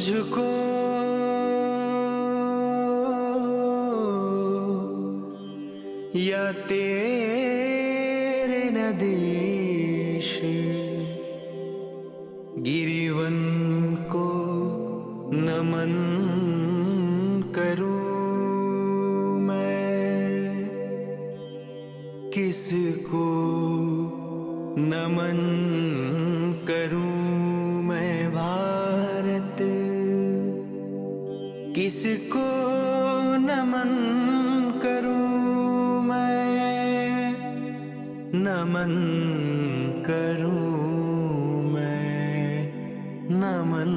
तुझको। या तेरे नमन करूँ मैं नमन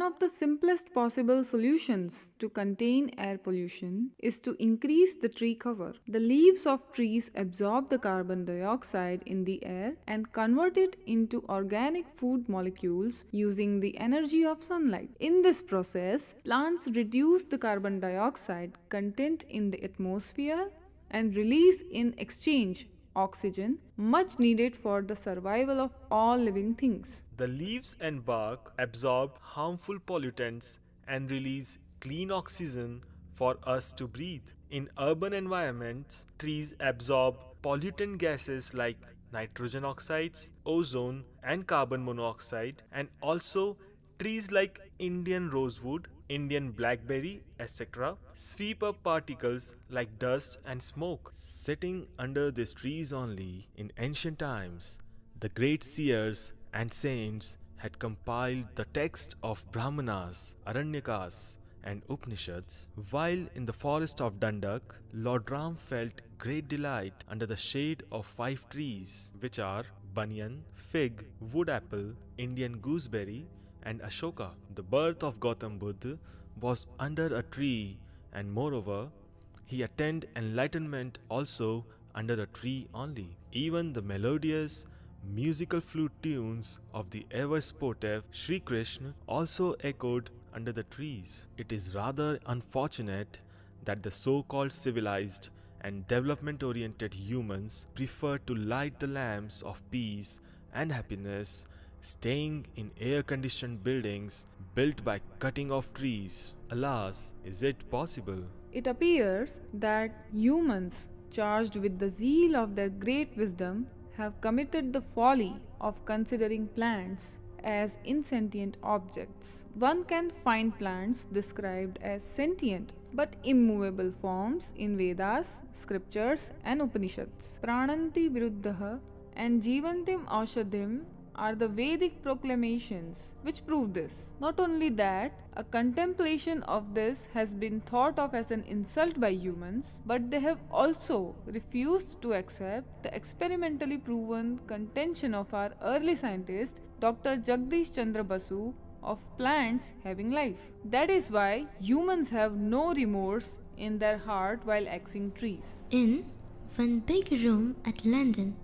One of the simplest possible solutions to contain air pollution is to increase the tree cover. The leaves of trees absorb the carbon dioxide in the air and convert it into organic food molecules using the energy of sunlight. In this process, plants reduce the carbon dioxide content in the atmosphere and release in exchange oxygen much needed for the survival of all living things. The leaves and bark absorb harmful pollutants and release clean oxygen for us to breathe. In urban environments, trees absorb pollutant gases like nitrogen oxides, ozone, and carbon monoxide, and also trees like Indian rosewood, Indian blackberry, etc., sweep up particles like dust and smoke. Sitting under these trees only in ancient times, the great seers and saints had compiled the text of Brahmanas, Aranyakas, and Upanishads, while in the forest of Dandak, Lord Ram felt great delight under the shade of five trees, which are banyan, fig, wood apple, Indian gooseberry, and Ashoka. The birth of Gautam Buddha was under a tree, and moreover, he attained enlightenment also under the tree only. Even the melodious musical flute tunes of the ever sportive Sri Krishna also echoed under the trees. It is rather unfortunate that the so called civilized and development oriented humans prefer to light the lamps of peace and happiness staying in air conditioned buildings built by cutting off trees. Alas, is it possible? It appears that humans, charged with the zeal of their great wisdom, have committed the folly of considering plants as insentient objects. One can find plants described as sentient but immovable forms in Vedas, scriptures, and Upanishads. Prananti Viruddha and Jivantim Aushadhim are the Vedic proclamations which prove this. Not only that, a contemplation of this has been thought of as an insult by humans, but they have also refused to accept the experimentally proven contention of our early scientist Dr. Jagdish Chandra Basu of plants having life. That is why humans have no remorse in their heart while axing trees. In one big room at London,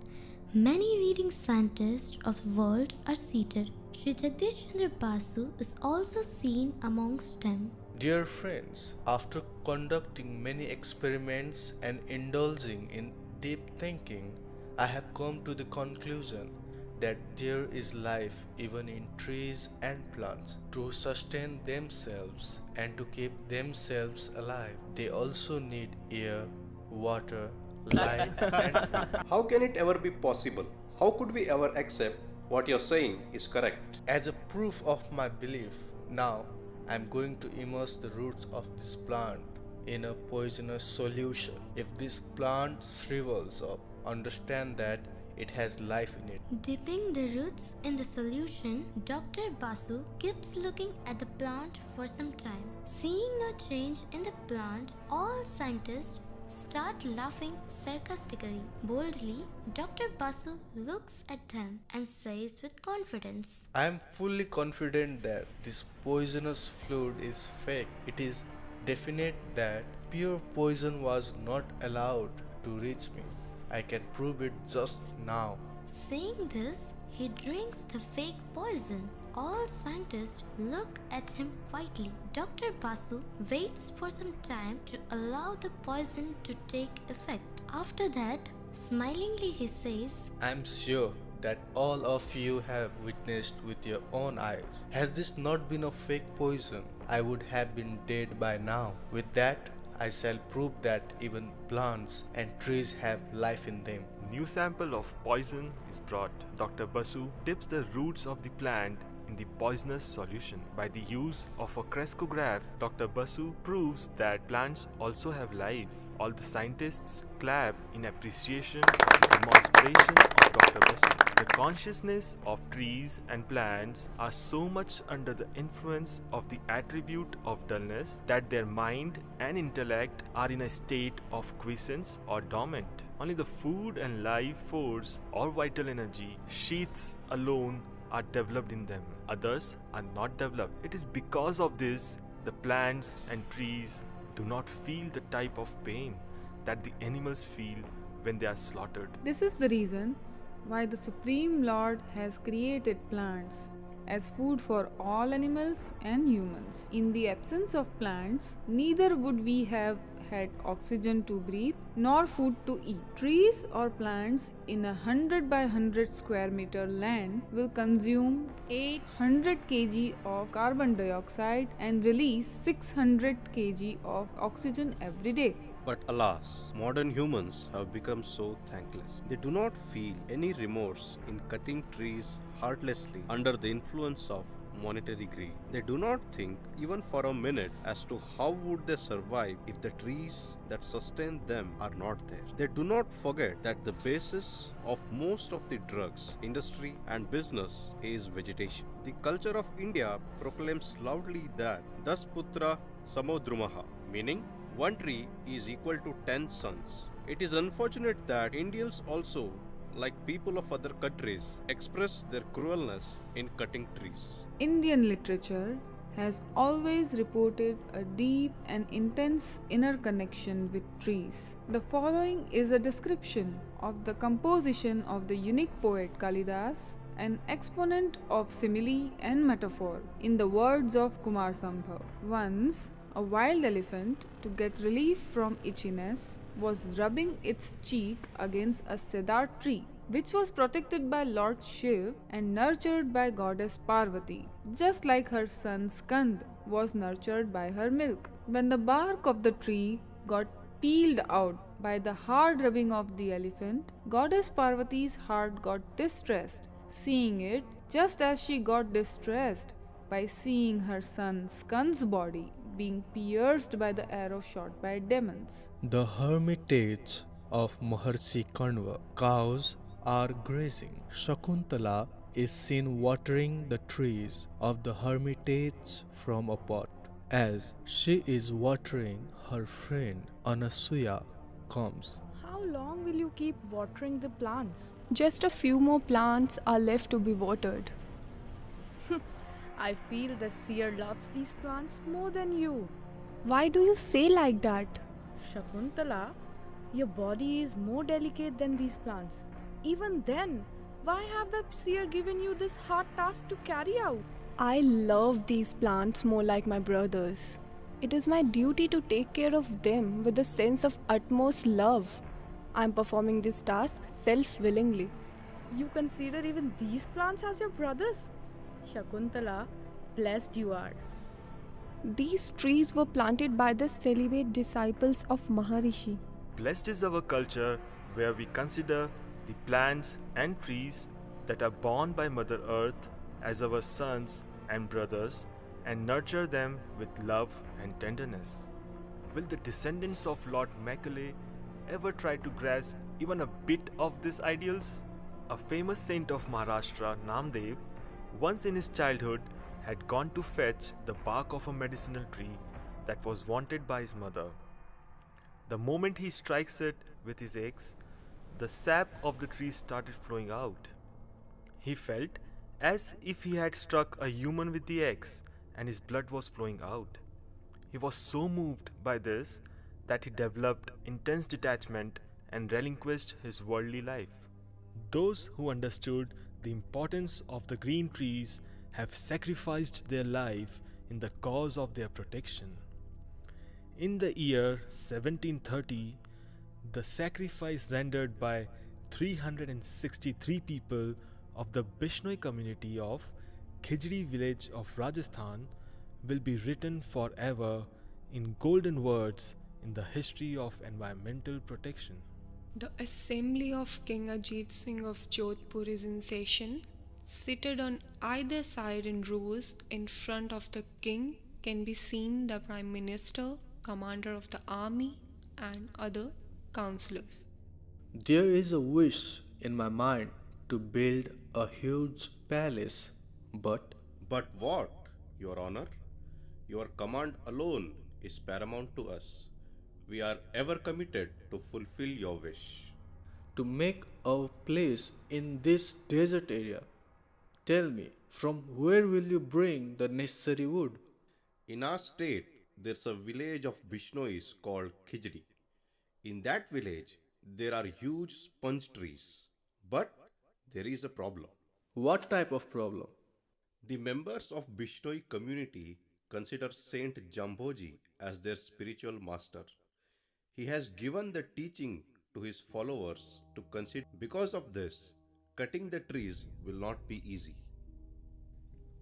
many leading scientists of the world are seated. Sri Jagdish Chandra Basu is also seen amongst them. Dear friends, after conducting many experiments and indulging in deep thinking, I have come to the conclusion that there is life even in trees and plants. To sustain themselves and to keep themselves alive, they also need air, water, light, and food. How can it ever be possible? How could we ever accept what you're saying is correct? As a proof of my belief, now I am going to immerse the roots of this plant in a poisonous solution. If this plant shrivels up, understand that it has life in it. Dipping the roots in the solution, Dr. Basu keeps looking at the plant for some time. Seeing no change in the plant, all scientists start laughing sarcastically. Boldly, Dr. Basu looks at them and says with confidence, I am fully confident that this poisonous fluid is fake. It is definite that pure poison was not allowed to reach me. I can prove it just now. Saying this, he drinks the fake poison. All scientists look at him quietly. Dr. Basu waits for some time to allow the poison to take effect. After that, smilingly he says, I'm sure that all of you have witnessed with your own eyes. Has this not been a fake poison? I would have been dead by now. With that, I shall prove that even plants and trees have life in them. New sample of poison is brought. Dr. Basu dips the roots of the plant in the poisonous solution. By the use of a crescograph, Dr. Basu proves that plants also have life. All the scientists clap in appreciation of the demonstration of Dr. Basu. The consciousness of trees and plants are so much under the influence of the attribute of dullness that their mind and intellect are in a state of quiescence or dormant. Only the food and life force or vital energy sheaths alone are developed in them, others are not developed. It is because of this the plants and trees do not feel the type of pain that the animals feel when they are slaughtered. This is the reason why the Supreme Lord has created plants as food for all animals and humans. In the absence of plants, neither would we have had oxygen to breathe nor food to eat. Trees or plants in a 100 by 100 square meter land will consume 800 kg of carbon dioxide and release 600 kg of oxygen every day. But alas, modern humans have become so thankless. They do not feel any remorse in cutting trees heartlessly under the influence of monetary greed. They do not think even for a minute as to how would they survive if the trees that sustain them are not there. They do not forget that the basis of most of the drugs, industry and business is vegetation. The culture of India proclaims loudly that Das Putra Samodrumaha, meaning one tree is equal to 10 sons. It is unfortunate that Indians also like people of other countries, express their cruelness in cutting trees. Indian literature has always reported a deep and intense inner connection with trees. The following is a description of the composition of the unique poet Kalidas, an exponent of simile and metaphor, in the words of Kumar Sambhav. Once, a wild elephant, to get relief from itchiness, was rubbing its cheek against a cedar tree, which was protected by Lord Shiv and nurtured by goddess Parvati, just like her son Skand was nurtured by her milk. When the bark of the tree got peeled out by the hard rubbing of the elephant, goddess Parvati's heart got distressed, seeing it just as she got distressed by seeing her son Skand's body being pierced by the arrow shot by demons. The hermitage of Maharshi Kanva. Cows are grazing. Shakuntala is seen watering the trees of the hermitage from a pot. As she is watering, her friend Anasuya comes. How long will you keep watering the plants? Just a few more plants are left to be watered. I feel the seer loves these plants more than you. Why do you say like that? Shakuntala, your body is more delicate than these plants. Even then, why have the seer given you this hard task to carry out? I love these plants more like my brothers. It is my duty to take care of them with a sense of utmost love. I am performing this task self willingly. You consider even these plants as your brothers? Shakuntala, blessed you are. These trees were planted by the celibate disciples of Maharishi. Blessed is our culture where we consider the plants and trees that are born by Mother Earth as our sons and brothers and nurture them with love and tenderness. Will the descendants of Lord Macaulay ever try to grasp even a bit of these ideals? A famous saint of Maharashtra, Namdev, once in his childhood had gone to fetch the bark of a medicinal tree that was wanted by his mother. The moment he strikes it with his axe, the sap of the tree started flowing out. He felt as if he had struck a human with the axe and his blood was flowing out. He was so moved by this that he developed intense detachment and relinquished his worldly life. Those who understood the importance of the green trees have sacrificed their life in the cause of their protection. In the year 1730, the sacrifice rendered by 363 people of the Bishnoi community of Khijri village of Rajasthan will be written forever in golden words in the history of environmental protection. The assembly of King Ajit Singh of Jodhpur is in session. Seated on either side in rows in front of the king can be seen the Prime Minister, Commander of the Army, and other councillors. There is a wish in my mind to build a huge palace, but But what, Your Honor? Your command alone is paramount to us. We are ever committed to fulfill your wish. to make a place in this desert area. Tell me, from where will you bring the necessary wood? In our state, there's a village of Bishnois called Khijri. In that village, there are huge sponge trees. But there is a problem. What type of problem? The members of Bishnoi community consider Saint Jamboji as their spiritual master. He has given the teaching to his followers to consider. Because of this, cutting the trees will not be easy.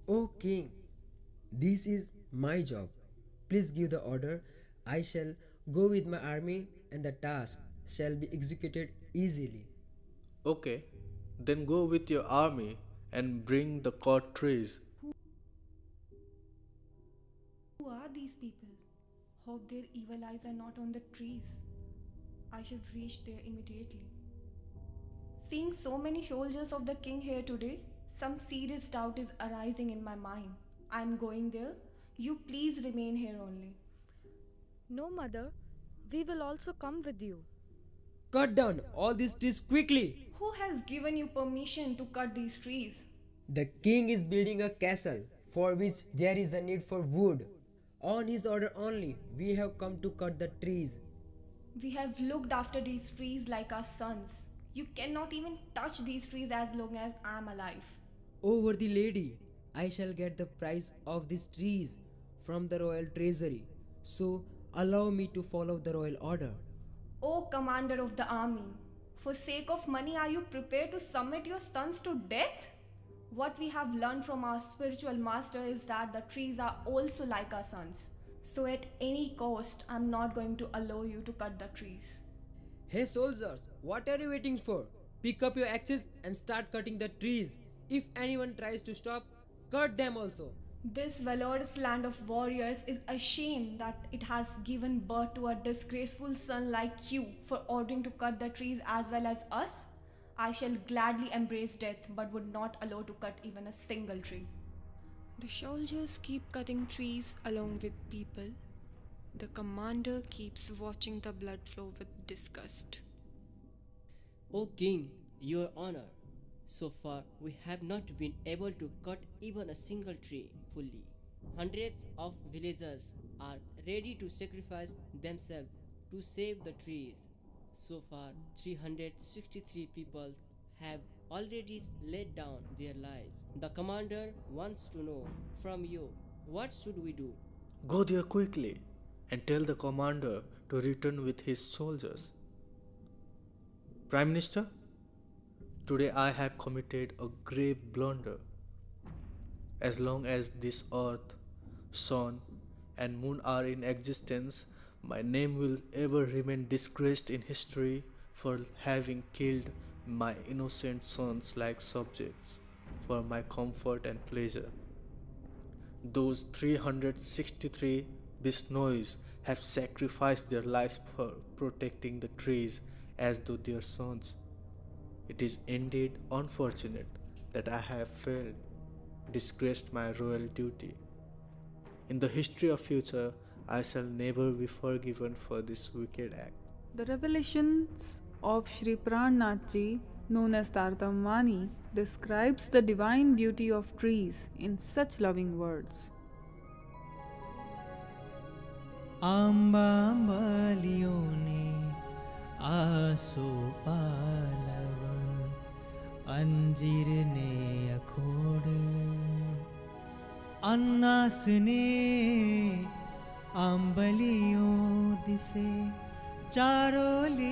O king, this is my job. Please give the order. I shall go with my army, and the task shall be executed easily. Okay, then go with your army and bring the cut trees. Hope their evil eyes are not on the trees. I should reach there immediately. Seeing so many soldiers of the king here today, some serious doubt is arising in my mind. I'm going there. You please remain here only. No, mother. We will also come with you. Cut down all these trees quickly. Who has given you permission to cut these trees? The king is building a castle for which there is a need for wood. On his order only, we have come to cut the trees. We have looked after these trees like our sons. You cannot even touch these trees as long as I'm alive. O worthy lady, I shall get the price of these trees from the royal treasury. So allow me to follow the royal order. O commander of the army, for sake of money, are you prepared to submit your sons to death? What we have learned from our spiritual master is that the trees are also like our sons. So, at any cost, I'm not going to allow you to cut the trees. Hey soldiers, what are you waiting for? Pick up your axes and start cutting the trees. If anyone tries to stop, cut them also. This valorous land of warriors is ashamed that it has given birth to a disgraceful son like you for ordering to cut the trees as well as us. I shall gladly embrace death but would not allow to cut even a single tree. The soldiers keep cutting trees along with people. The commander keeps watching the blood flow with disgust. O king, your honor, so far we have not been able to cut even a single tree fully. Hundreds of villagers are ready to sacrifice themselves to save the trees. So far, 363 people have already laid down their lives. The commander wants to know from you what should we do? Go there quickly and tell the commander to return with his soldiers. Prime Minister, today I have committed a grave blunder. As long as this earth, sun, and moon are in existence, my name will ever remain disgraced in history for having killed my innocent sons like subjects for my comfort and pleasure. Those 363 Bishnois have sacrificed their lives for protecting the trees as though their sons. It is indeed unfortunate that I have failed, disgraced my royal duty. In the history of future, I shall never be forgiven for this wicked act. The revelations of Sri Prannath Ji, known as Tartamwani, describes the divine beauty of trees in such loving words. आम्बालियों ने आसो पालव अंजीर ने अखोड़ अन्नासने आंबलियों दिसे चारोली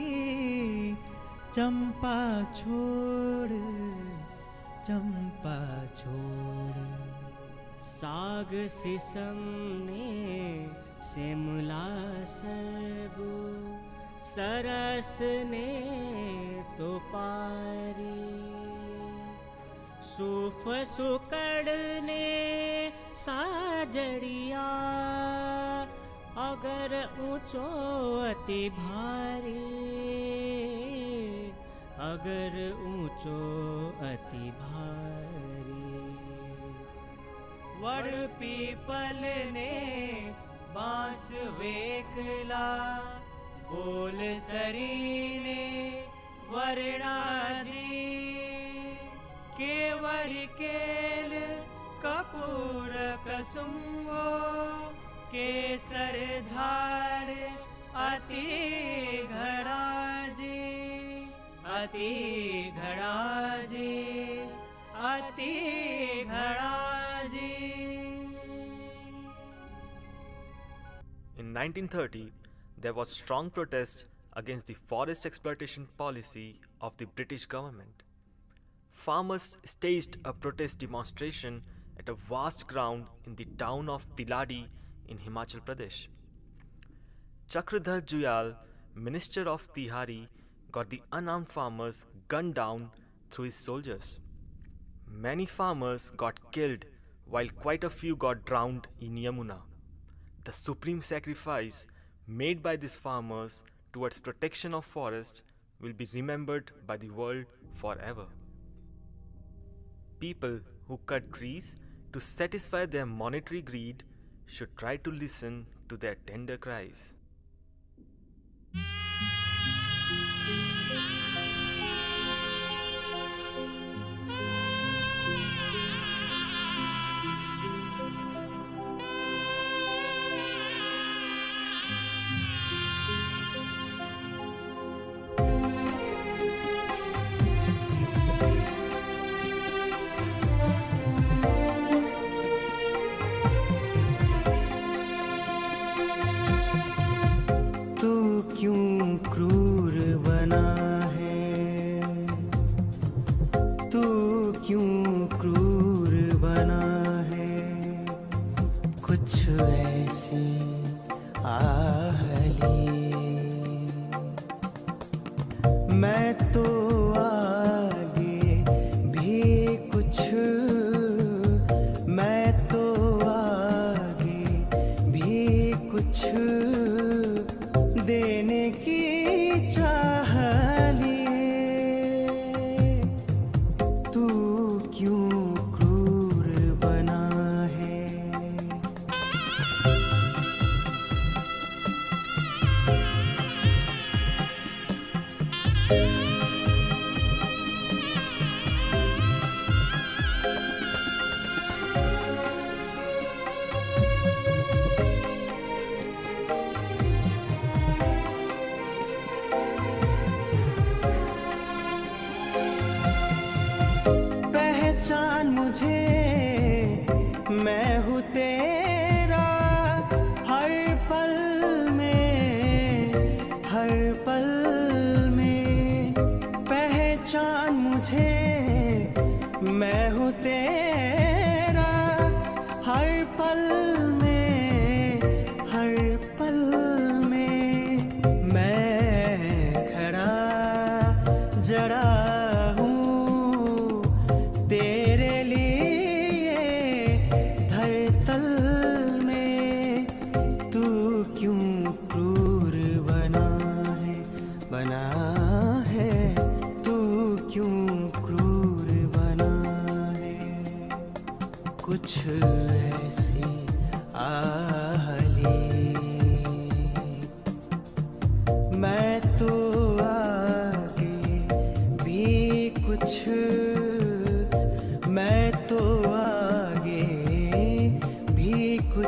साग sesame ने शिमला सरस ने सुपारी। सुकड़ ने साजड़िया अगर ऊंचो अति भारी अगर ऊंचो अति भारी। वड़ पीपल ने बांस वेकला बोल सरी ने वरना जी। केवड़ केल कपूर कसुंगो केसर झाड़ अति घड़ा जी अति घड़ा जी अति घड़ा जी In 1930, there was strong protest against the forest exploitation policy of the British government. Farmers staged a protest demonstration at a vast ground in the town of Tiladi in Himachal Pradesh. Chakradhar Juyal, minister of Tehri, got the unarmed farmers gunned down through his soldiers. Many farmers got killed while quite a few got drowned in Yamuna. The supreme sacrifice made by these farmers towards protection of forest will be remembered by the world forever. People who cut trees to satisfy their monetary greed should try to listen to their tender cries.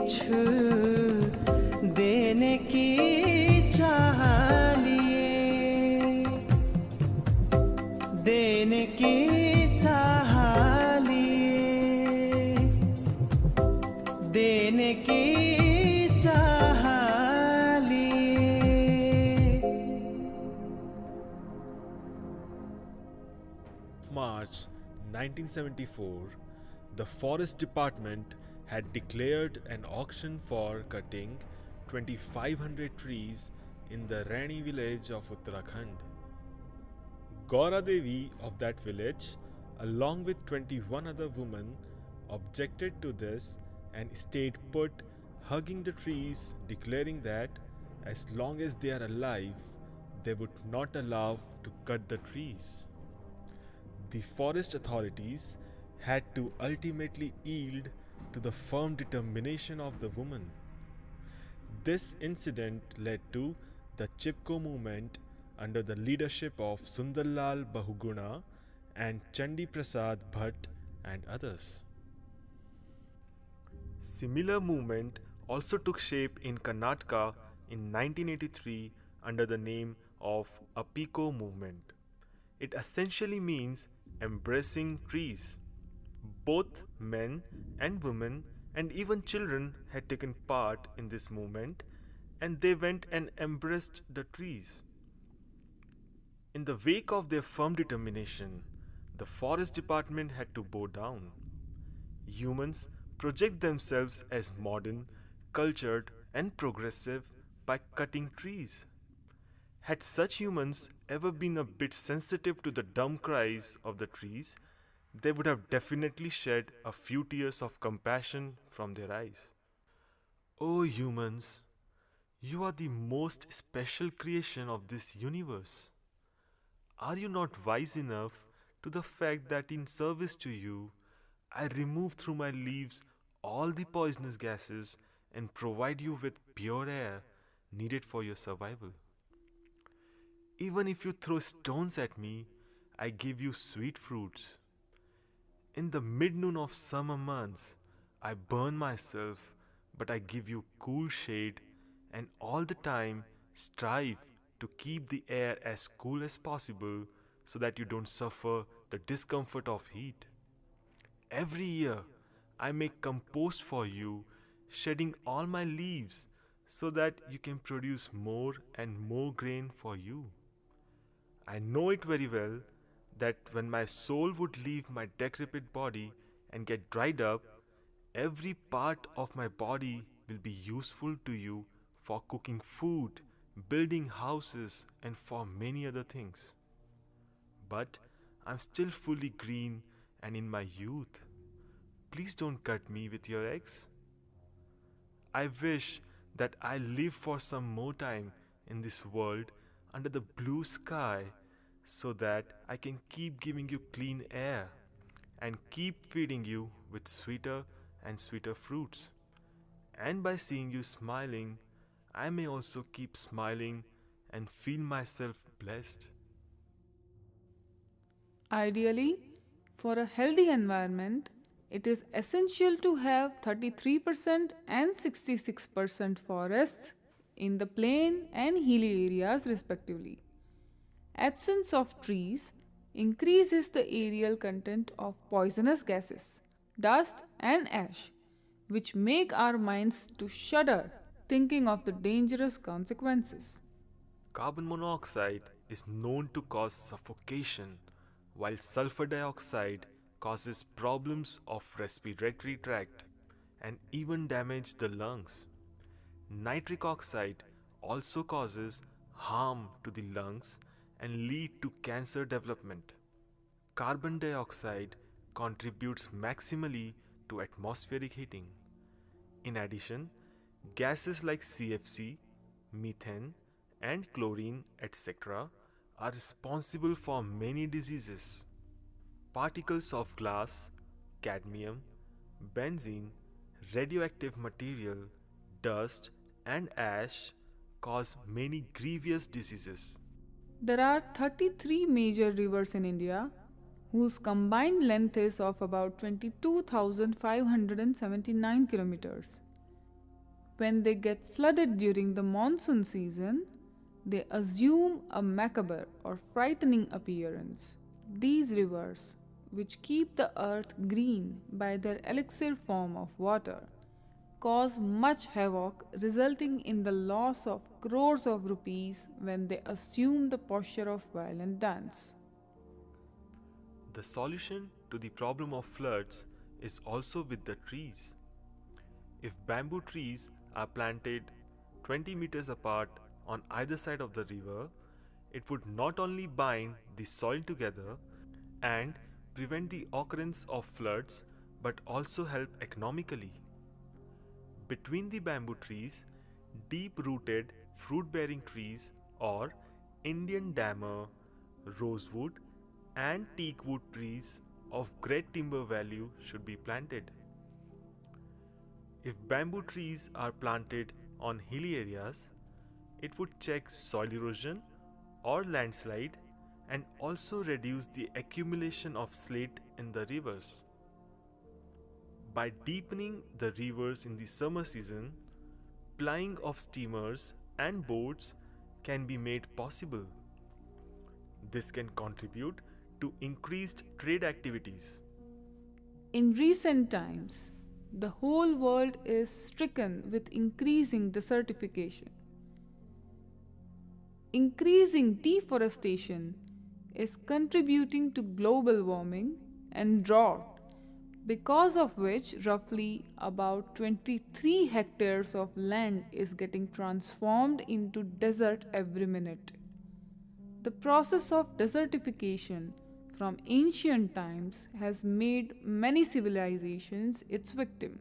कुछ देने की चाह लिए देने की चाह लिए देने की चाह March 1974, the Forest Department had declared an auction for cutting 2500 trees in the Reni village of Uttarakhand. Gaura Devi of that village, along with 21 other women, objected to this and stayed put, hugging the trees, declaring that as long as they are alive, they would not allow to cut the trees. The forest authorities had to ultimately yield to the firm determination of the woman. This incident led to the Chipko movement under the leadership of Sundarlal Bahuguna and Chandi Prasad Bhatt and others. Similar movement also took shape in Karnataka in 1983 under the name of Appiko movement. It essentially means embracing trees. Both men and women and even children had taken part in this movement and they went and embraced the trees. In the wake of their firm determination, the forest department had to bow down. Humans project themselves as modern, cultured, and progressive by cutting trees. Had such humans ever been a bit sensitive to the dumb cries of the trees, they would have definitely shed a few tears of compassion from their eyes. Oh, humans, you are the most special creation of this universe. Are you not wise enough to the fact that in service to you, I remove through my leaves all the poisonous gases and provide you with pure air needed for your survival? Even if you throw stones at me, I give you sweet fruits. In the mid noon of summer months, I burn myself, but I give you cool shade, and all the time strive to keep the air as cool as possible so that you don't suffer the discomfort of heat. Every year, I make compost for you, shedding all my leaves so that you can produce more and more grain for you. I know it very well that when my soul would leave my decrepit body and get dried up, every part of my body will be useful to you for cooking food, building houses, and for many other things. But I'm still fully green and in my youth. Please don't cut me with your axe. I wish that I live for some more time in this world under the blue sky so that I can keep giving you clean air and keep feeding you with sweeter and sweeter fruits. And by seeing you smiling, I may also keep smiling and feel myself blessed. Ideally, for a healthy environment, it is essential to have 33% and 66% forests in the plain and hilly areas respectively. Absence of trees increases the aerial content of poisonous gases, dust and ash, which make our minds to shudder thinking of the dangerous consequences. Carbon monoxide is known to cause suffocation, while sulfur dioxide causes problems of respiratory tract and even damage the lungs. Nitric oxide also causes harm to the lungs and lead to cancer development. Carbon dioxide contributes maximally to atmospheric heating. In addition, gases like CFC, methane, and chlorine, etc., are responsible for many diseases. Particles of glass, cadmium, benzene, radioactive material, dust, and ash cause many grievous diseases. There are 33 major rivers in India whose combined length is of about 22,579 kilometers. When they get flooded during the monsoon season, they assume a macabre or frightening appearance. These rivers, which keep the earth green by their elixir form of water, cause much havoc, resulting in the loss of crores of rupees when they assume the posture of violent dance. The solution to the problem of floods is also with the trees. If bamboo trees are planted 20 meters apart on either side of the river, it would not only bind the soil together and prevent the occurrence of floods but also help economically. Between the bamboo trees, deep rooted fruit bearing trees or Indian dammer, rosewood, and teak wood trees of great timber value should be planted. If bamboo trees are planted on hilly areas, it would check soil erosion or landslide and also reduce the accumulation of slate in the rivers. By deepening the rivers in the summer season, plying of steamers and boats can be made possible. This can contribute to increased trade activities. In recent times, the whole world is stricken with increasing desertification. Increasing deforestation is contributing to global warming and drought, because of which roughly about 23 hectares of land is getting transformed into desert every minute. The process of desertification from ancient times has made many civilizations its victim.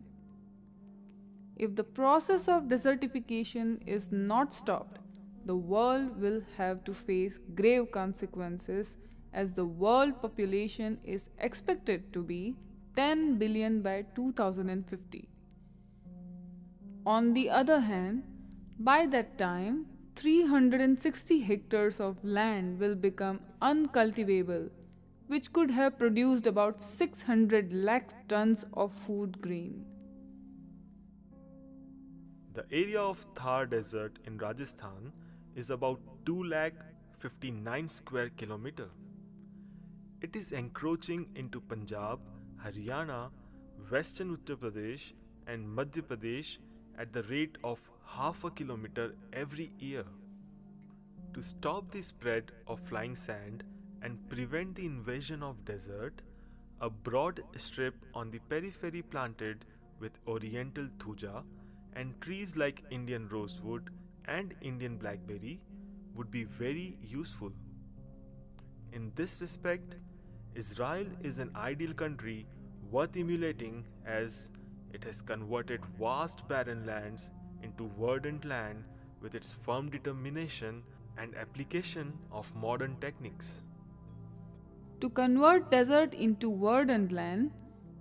If the process of desertification is not stopped, the world will have to face grave consequences as the world population is expected to be 10 billion by 2050. On the other hand, by that time, 360 hectares of land will become uncultivable which could have produced about 600 lakh tons of food grain. The area of Thar Desert in Rajasthan is about 2 lakh 59 square kilometer. It is encroaching into Punjab, Haryana, Western Uttar Pradesh, and Madhya Pradesh at the rate of half a kilometer every year. To stop the spread of flying sand, and prevent the invasion of desert, a broad strip on the periphery planted with oriental thuja and trees like Indian rosewood and Indian blackberry would be very useful. In this respect, Israel is an ideal country worth emulating as it has converted vast barren lands into verdant land with its firm determination and application of modern techniques. To convert desert into verdant land,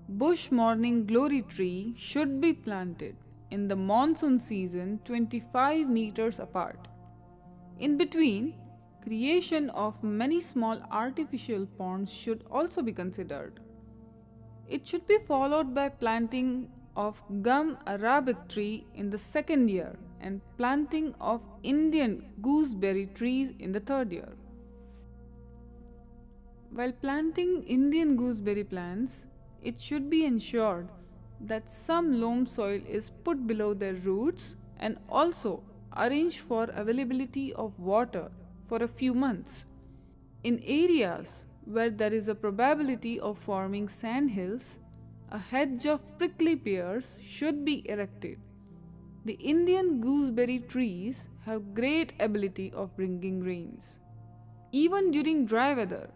bush morning glory tree should be planted in the monsoon season 25 meters apart. In between, creation of many small artificial ponds should also be considered. It should be followed by planting of gum arabic tree in the second year and planting of Indian gooseberry trees in the third year. While planting Indian gooseberry plants, it should be ensured that some loam soil is put below their roots and also arrange for availability of water for a few months. In areas where there is a probability of forming sand hills, a hedge of prickly pears should be erected. The Indian gooseberry trees have great ability of bringing rains. Even during dry weather,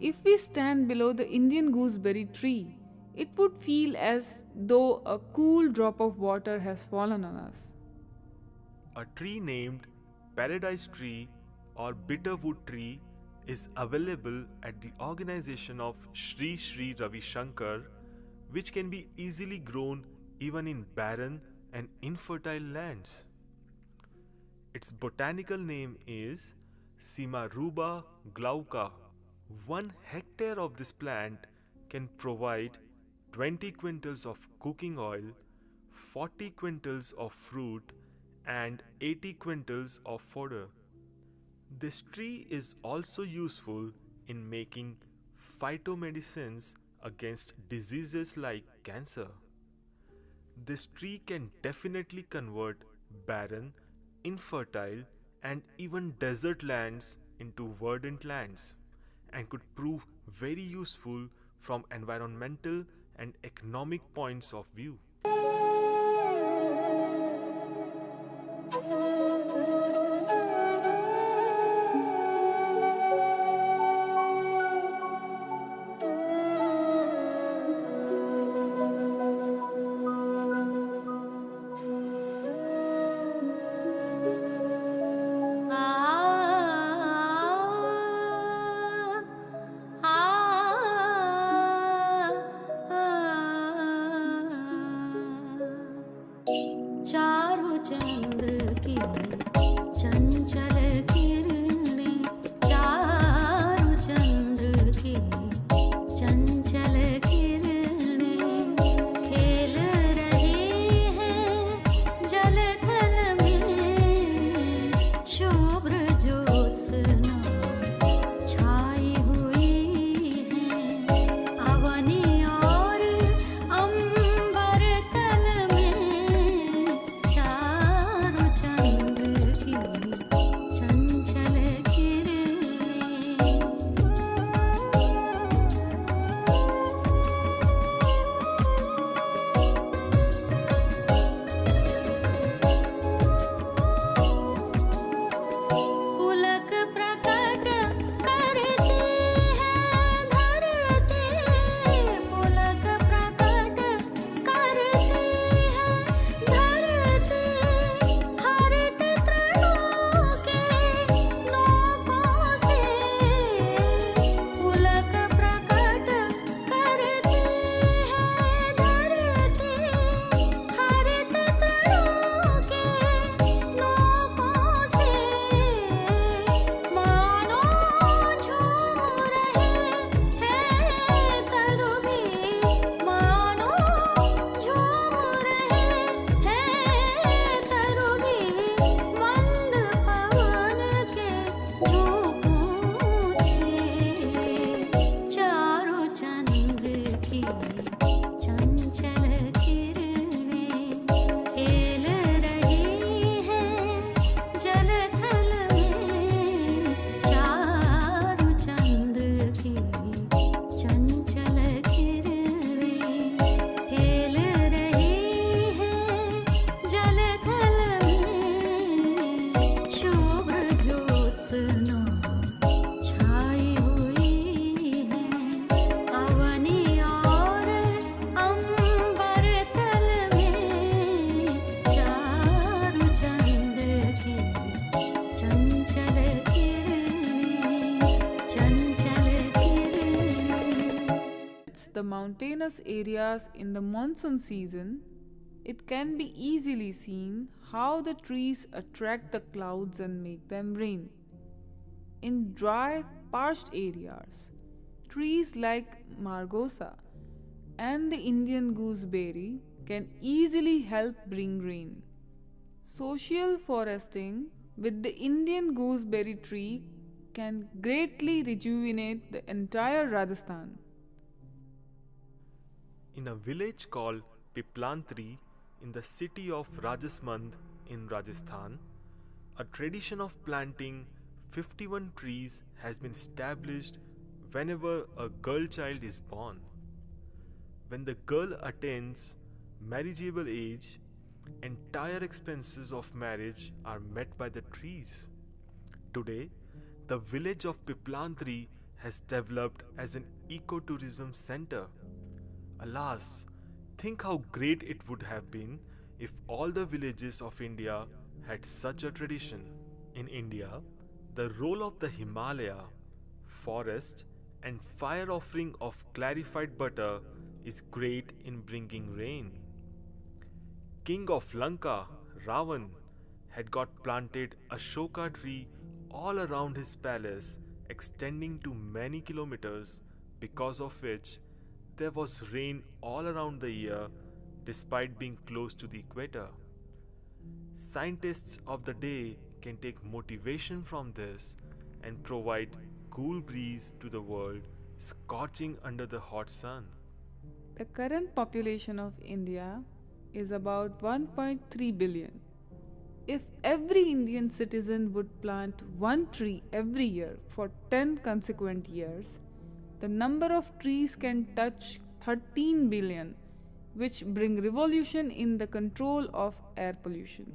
if we stand below the Indian gooseberry tree, it would feel as though a cool drop of water has fallen on us. A tree named paradise tree or bitterwood tree is available at the organization of Sri Sri Ravi Shankar, which can be easily grown even in barren and infertile lands. Its botanical name is Simaruba glauca. One hectare of this plant can provide 20 quintals of cooking oil, 40 quintals of fruit, and 80 quintals of fodder. This tree is also useful in making phytomedicines against diseases like cancer. This tree can definitely convert barren, infertile, and even desert lands into verdant lands and could prove very useful from environmental and economic points of view. Mountainous areas in the monsoon season, it can be easily seen how the trees attract the clouds and make them rain. In dry, parched areas, trees like margosa and the Indian gooseberry can easily help bring rain. Social foresting with the Indian gooseberry tree can greatly rejuvenate the entire Rajasthan. In a village called Piplantri in the city of Rajsamand in Rajasthan, a tradition of planting 51 trees has been established whenever a girl child is born. When the girl attains marriageable age, entire expenses of marriage are met by the trees. Today, the village of Piplantri has developed as an ecotourism center. Alas, think how great it would have been if all the villages of India had such a tradition. In India, the role of the Himalaya, forest, and fire offering of clarified butter is great in bringing rain. King of Lanka, Ravan, had got planted Ashoka tree all around his palace, extending to many kilometers, because of which there was rain all around the year despite being close to the equator. Scientists of the day can take motivation from this and provide cool breeze to the world, scorching under the hot sun. The current population of India is about 1.3 billion. If every Indian citizen would plant one tree every year for 10 consequent years, the number of trees can touch 13 billion, which bring revolution in the control of air pollution.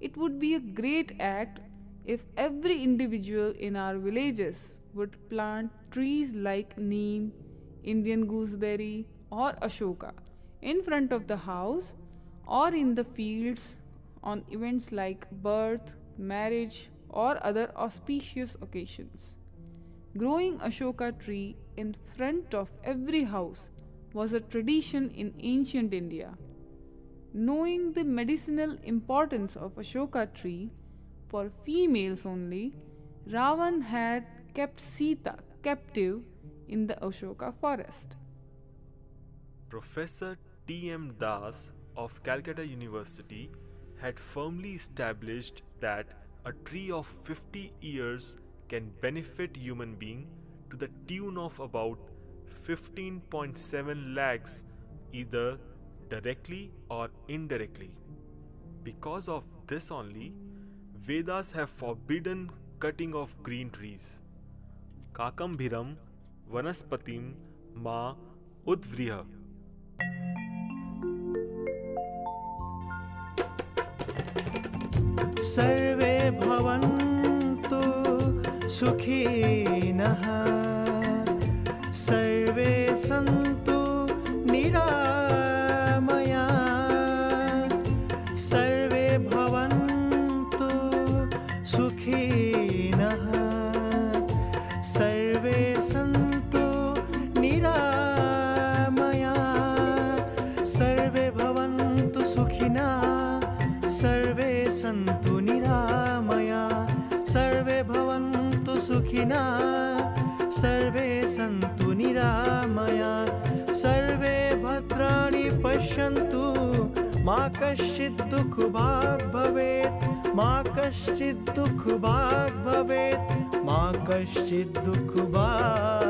It would be a great act if every individual in our villages would plant trees like neem, Indian gooseberry, or ashoka in front of the house or in the fields on events like birth, marriage, or other auspicious occasions. Growing Ashoka tree in front of every house was a tradition in ancient India. Knowing the medicinal importance of Ashoka tree for females only, Ravan had kept Sita captive in the Ashoka forest. Professor T. M. Das of Calcutta University had firmly established that a tree of 50 years can benefit human being to the tune of about 15.7 lakhs either directly or indirectly. Because of this only, Vedas have forbidden cutting of green trees. Kakambhiram Vanaspatim Ma Udvriha. सर्वे भवन्तु सुखी नः। सर्वे सन्ति सुखिना सर्वे सन्तु निरामया। सर्वे भद्राणि पश्यन्तु। मा कश्चित् दुःखभाग् भवेत्। मा कश्चित् दुःखभाग् भवेत्। मा कश्चित् दुःखभाग्